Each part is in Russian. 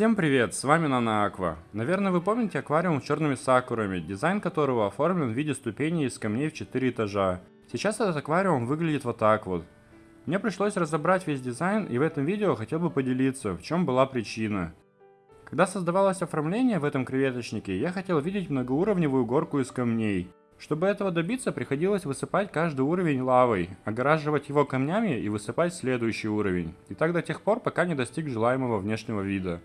Всем привет, с вами Нана Аква. Наверное, вы помните аквариум с черными сакурами, дизайн которого оформлен в виде ступеней из камней в 4 этажа. Сейчас этот аквариум выглядит вот так вот. Мне пришлось разобрать весь дизайн и в этом видео хотел бы поделиться, в чем была причина. Когда создавалось оформление в этом креветочнике, я хотел видеть многоуровневую горку из камней. Чтобы этого добиться, приходилось высыпать каждый уровень лавой, огораживать его камнями и высыпать следующий уровень. И так до тех пор, пока не достиг желаемого внешнего вида.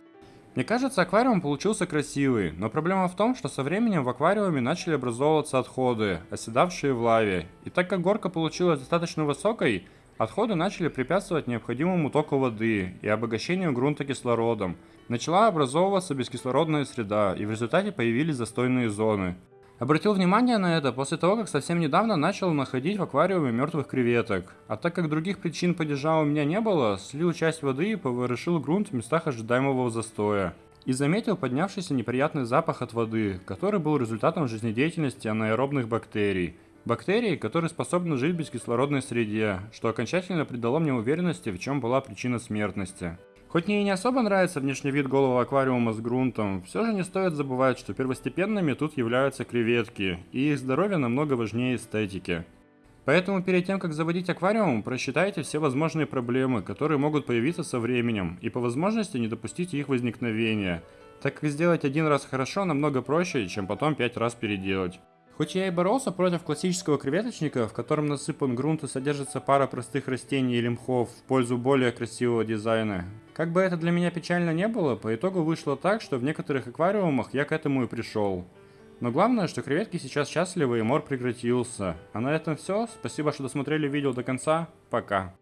Мне кажется, аквариум получился красивый, но проблема в том, что со временем в аквариуме начали образовываться отходы, оседавшие в лаве. И так как горка получилась достаточно высокой, отходы начали препятствовать необходимому току воды и обогащению грунта кислородом. Начала образовываться бескислородная среда, и в результате появились застойные зоны. Обратил внимание на это после того, как совсем недавно начал находить в аквариуме мертвых креветок. А так как других причин падежа у меня не было, слил часть воды и поворошил грунт в местах ожидаемого застоя. И заметил поднявшийся неприятный запах от воды, который был результатом жизнедеятельности анаэробных бактерий. Бактерий, которые способны жить в бескислородной среде, что окончательно придало мне уверенности, в чем была причина смертности. Хоть мне и не особо нравится внешний вид голого аквариума с грунтом, все же не стоит забывать, что первостепенными тут являются креветки, и их здоровье намного важнее эстетики. Поэтому перед тем, как заводить аквариум, просчитайте все возможные проблемы, которые могут появиться со временем, и по возможности не допустите их возникновения, так как сделать один раз хорошо намного проще, чем потом пять раз переделать. Хоть я и боролся против классического креветочника, в котором насыпан грунт и содержится пара простых растений или мхов в пользу более красивого дизайна, как бы это для меня печально не было, по итогу вышло так, что в некоторых аквариумах я к этому и пришел. Но главное, что креветки сейчас счастливы и мор прекратился. А на этом все. Спасибо, что досмотрели видео до конца. Пока.